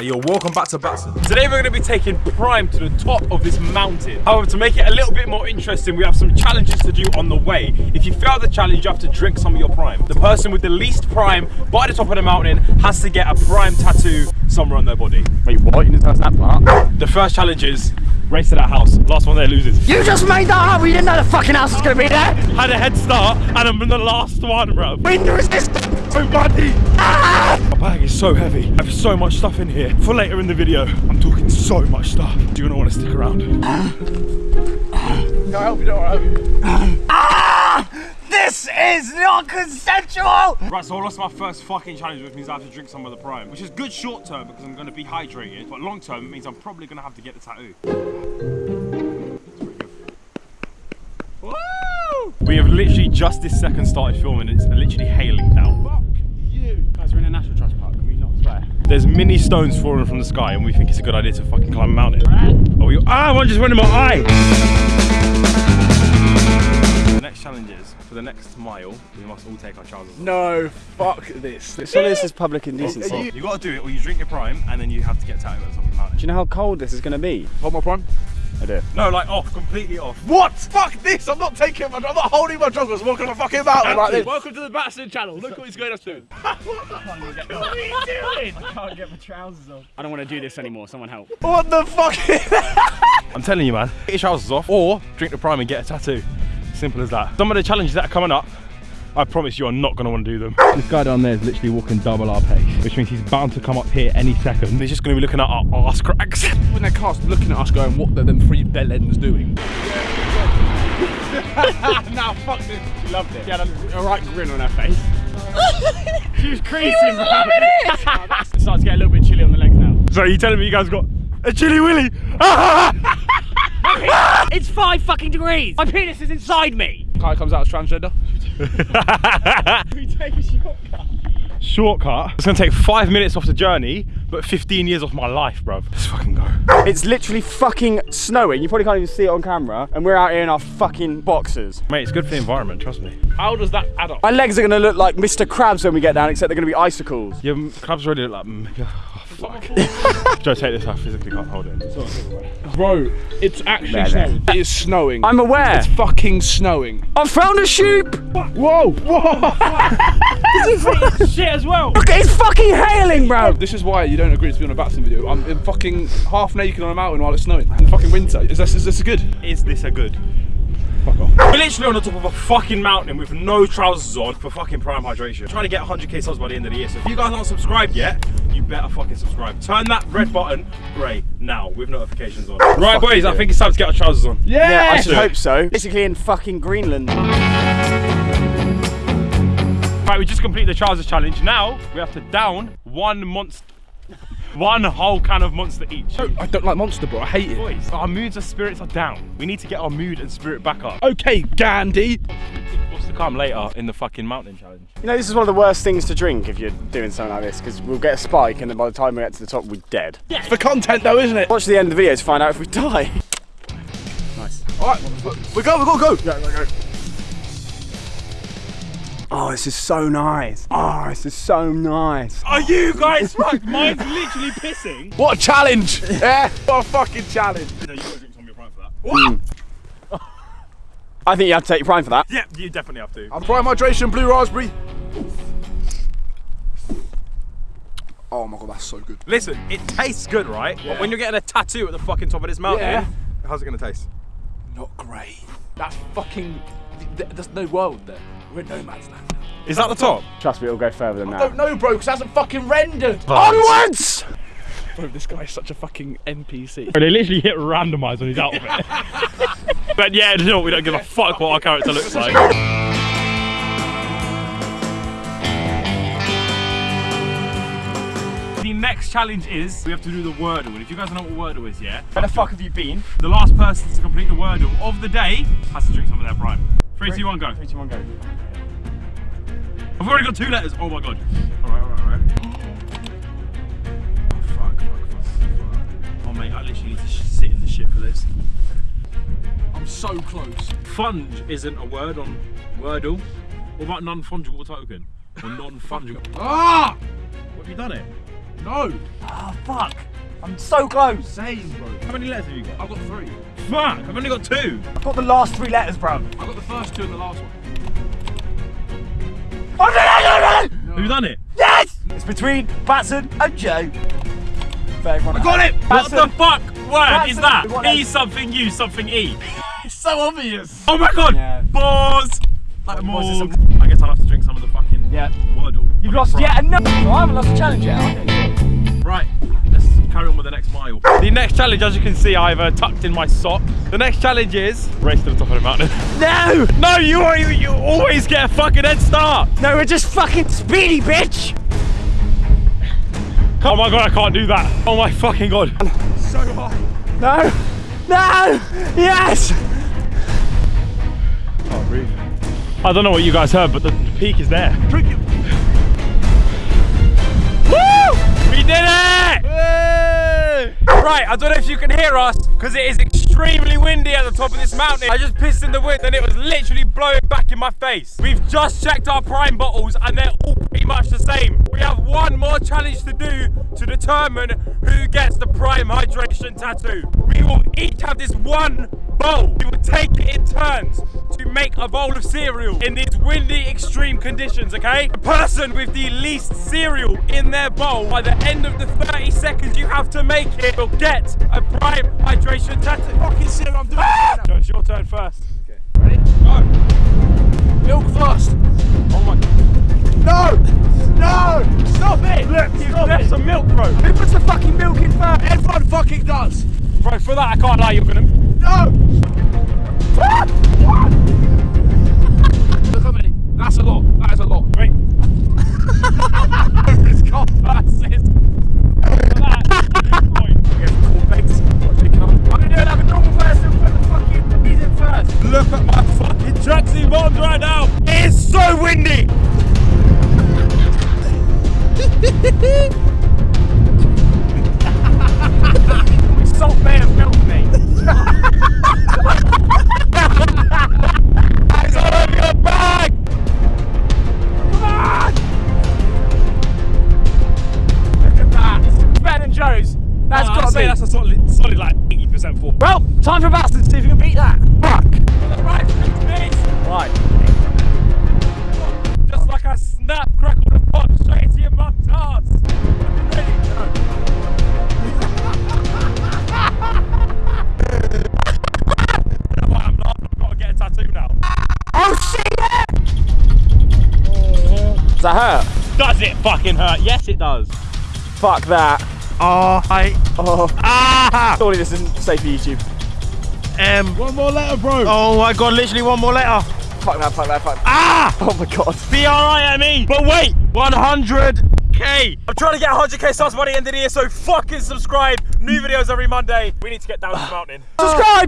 Yo, welcome back to Batson. Today we're going to be taking Prime to the top of this mountain. However, to make it a little bit more interesting, we have some challenges to do on the way. If you fail the challenge, you have to drink some of your Prime. The person with the least Prime by the top of the mountain has to get a Prime tattoo somewhere on their body. Wait, what? You didn't tell us that part? The first challenge is race to that house. Last one there loses. You just made that up! We didn't know the fucking house was gonna be there! Had a head start and I'm in the last one, bro. Wind resistance! so muddy. Ah! My bag is so heavy. I have so much stuff in here. For later in the video, I'm talking so much stuff. Do you not want to stick around? Can I help you? Don't worry. Ah! This is not consensual! Right, so I lost my first fucking challenge, which means I have to drink some of the Prime. Which is good short term because I'm going to be hydrated, but long term it means I'm probably going to have to get the tattoo. Woo! We have literally just this second started filming. It's literally hailing down. Fuck you! Guys, we're in a national trust park. Can we not swear? There's mini stones falling from the sky, and we think it's a good idea to fucking climb a mountain. Oh, we, ah, one just went in my eye. The next challenge is for the next mile, we must all take our trousers off. No, fuck this. Surely this is public indecency. Are you- You gotta do it, or you drink your prime, and then you have to get tattooed on top of the mountain. Do you know how cold this is going to be? Hold my prime. I do. No, like off, completely off. What? Fuck this! I'm not taking my. I'm not holding my trousers. Walking on a fucking mountain like this. Welcome to the Batson channel. Look what he's going up to. What the fuck are you doing? I can't get my trousers off. I don't want to do this anymore. Someone help. What the fuck? I'm telling you, man, get your trousers off, or drink the prime and get a tattoo. Simple as that. Some of the challenges that are coming up, I promise you are not gonna want to do them. This guy down there is literally walking double our pace, which means he's bound to come up here any second. He's just gonna be looking at our arse cracks. When they're cast looking at us going, what are them three bellends doing? nah, fuck this. She loved it. She had a, a right grin on her face. she was creasing, bro. it starts to get a little bit chilly on the legs now. so you telling me you guys got a chilly willy? It's five fucking degrees. My penis is inside me. Kai comes out as transgender. Shortcut. It's gonna take five minutes off the journey, but 15 years off my life, bruv. Let's fucking go. it's literally fucking snowing. You probably can't even see it on camera. And we're out here in our fucking boxes. Mate, it's good for the environment, trust me. How does that add up? My legs are going to look like Mr. Krabs when we get down, except they're going to be icicles. Your clubs already look like. fuck. Joe, take this. I physically can't hold it. Bro, it's actually There, there. snowing. It is snowing. I'm aware. It's fucking snowing. I found a sheep. Whoa, whoa. This is fucking shit as well. Look, it's fucking hailing, bro. This is why you don't agree to be on a Batson video. I'm in fucking half naked on a mountain while it's snowing in fucking winter. Is this, is this a good? Is this a good? Fuck off. We're literally on the top of a fucking mountain with no trousers on for fucking prime hydration. trying to get 100k subs by the end of the year. So if you guys aren't subscribed yet, you better fucking subscribe. Turn that red button grey now with notifications on. Right, boys, I think it's time to get our trousers on. Yeah, yeah I should hope so. Basically in fucking Greenland. Right, we just completed the trousers challenge. Now we have to down one monster, one whole can of monster each. I don't like Monster, bro. I hate it. Boys, our moods and spirits are down. We need to get our mood and spirit back up. Okay, Gandhi. To come later in the fucking mountain challenge? You know, this is one of the worst things to drink if you're doing something like this, because we'll get a spike and then by the time we get to the top, we're dead. It's for content though, isn't it? Watch the end of the video to find out if we die. nice. Alright, we go, we go, go. Go, go, go. Oh, this is so nice. Oh, this is so nice. Are you guys fucked? Mine's literally pissing. What a challenge! yeah, what a fucking challenge. No, you gotta drink some of your prime for that. Hmm. I think you have to take your prime for that. Yeah, you definitely have to. I'm prime hydration, blue raspberry. Oh my god, that's so good. Listen, it tastes good, right? But when you're getting a tattoo at the fucking top of this mountain, Yeah. how's it gonna taste? Not great. That's fucking. th- There's no world there. We're in no man's land. Is that the top? Trust me, it'll go further than I that. I don't know, bro, because it hasn't fucking rendered. But. Onwards! Bro, this guy's such a fucking NPC. They literally hit randomize on his outfit. but yeah, you know, we don't give a fuck what our character looks like. The next challenge is we have to do the Wordle. And if you guys know what Wordle is, yeah? Where the fuck have you been? The last person to complete the Wordle of the day has to drink some of their prime. Three, two, one, go. Three, two, one, go. I've already got two letters. Oh my god. Alright, alright, alright. Oh, fuck, fuck, fuck, fuck. Oh mate, I literally need to sit in the shit for this. I'm so close. Funge isn't a word on Wordle. What about non-fungible token? Or non-fungible? Ah! What have you done it? No. Oh, fuck. I'm so close. Same, bro. How many letters have you got? I've got three. Fuck, I've only got two. I've got the last three letters, bro. I've got the first two and the last one. Have you done it? Yes! It's between Batson and Joe. For everyone I got it! What the fuck word is that? E something, U something, E. It's so obvious. Oh my god! Yeah. Pause! Like Pause more. is I guess I'll have to drink some of the fucking Yeah. Wordle. You've lost yet another. No, I haven't lost a challenge yet. Okay. Right, let's carry on with the next mile. The next challenge, as you can see, I've uh, tucked in my sock. The next challenge is race to the top of the mountain. No! no, you are, you always get a fucking head start. No, we're just fucking speedy, bitch! Oh my god, I can't do that. Oh my fucking god. So high. No! No! Yes! I don't know what you guys heard, but the, the peak is there. Woo! We did it! Right, I don't know if you can hear us because it is extremely windy at the top of this mountain. I just pissed in the wind and it was literally blowing back in my face. We've just checked our prime bottles and they're all pretty much the same. We have one more challenge to do to determine who gets the prime hydration tattoo. We will each have this one bowl. We will take it in turns make a bowl of cereal in these windy extreme conditions, okay? The person with the least cereal in their bowl by the end of the 30 seconds you have to make it will get a prime hydration tattoo. Fucking cereal, I'm doing Ah! it. Joe, it's your turn first. Okay. Ready? Go. Milk first. Oh my No! No! Stop it! Look, you've left it! some milk, bro. Who puts the fucking milk in first? Everyone fucking does! Bro, for that I can't lie, you're gonna. No! percent form. Well, time for Bastard, see if you can beat that. Fuck! Right, Just like I snap, crackle, and pop straight into your mum's arse. Oh, does that hurt? Does it fucking hurt? Yes, it does. Fuck that. Oh, I. Oh, Ah! surely this isn't safe for YouTube. M. One more letter, bro. Oh my god, literally one more letter. Fuck that, fuck that, fuck that. Ah! Oh my god. B R I M E. But wait, 100k. I'm trying to get 100k subs by the end of the year, so fucking subscribe. New videos every Monday. We need to get down to the mountain. Subscribe!